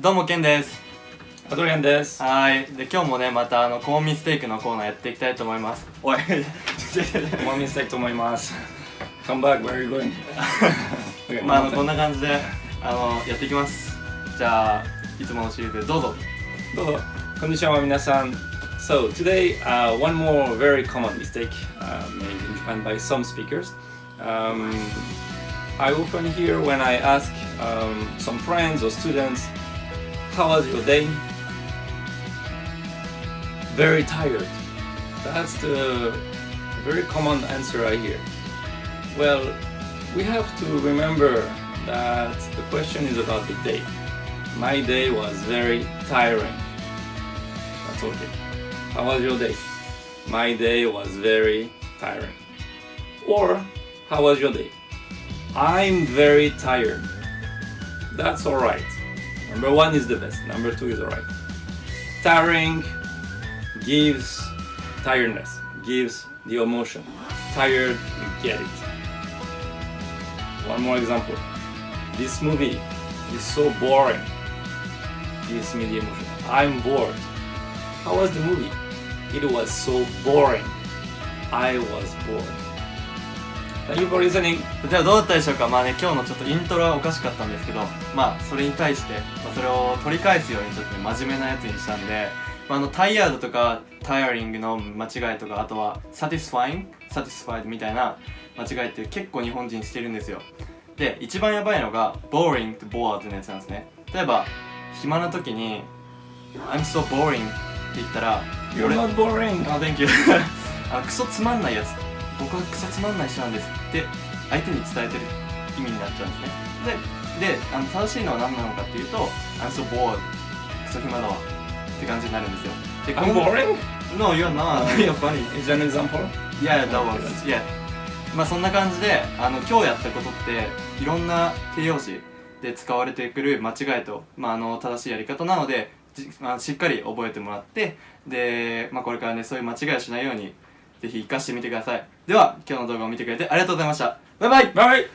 どうもケンです。はい。で今日もねまたあのコーンステークのコーナーやっていきたいと思います。おい。コーンミステークと思います。カムバ、こんな感じであのやっていきます。じゃあいつものシリーズどうぞ。コンディションは皆さん。So today,、uh, one more very common mistake、here when I ask、some friends or students how was your day? Very tired. That's the very common answer I hear. Well, we have to remember that the question is about the day. My day was very tiring. That's okay. How was your day? My day was very tiring. Or, how was your day? I'm very tired. That's alright. Number one is the best, number two is alright. Tiring gives tiredness, gives the emotion. Tired, you get it. One more example. This movie is so boring. Gives me the emotion. I'm bored. How was the movie? It was so boring. I was bored. Thank you for listening. ではどうだったでしょうか？まあね今日のちょっとイントロはおかしかったんですけどまあそれに対して、まあ、それを取り返すようにちょっとね真面目なやつにしたんで、まあ、あの tired とか tiring の間違いとかあとは satisfying satisfied みたいな間違いって結構日本人してるんですよ。で一番やばいのが boring と bored のやつなんですね。例えば暇な時に I'm so boring って言ったら You're not boring. あ、Thank you あクソつまんないやつ僕はクソつまんない人なんですって相手に伝えてる意味になっちゃうんですね。でであの正しいのは何なのかっていうと I'm so bored クソ暇だわって感じになるんですよ。で I'm この boring? No, you're not. You're funny. Is that an example? Yeah, that was Yeah. まあそんな感じであの今日やったことっていろんな形容詞で使われてくる間違いと、まあ、あの正しいやり方なのでじまあ、しっかり覚えてもらってで、まあ、これからねそういう間違いをしないようにぜひ活かしてみてください。では今日の動画を見てくれてありがとうございました。バイバイ。バイ,バイ。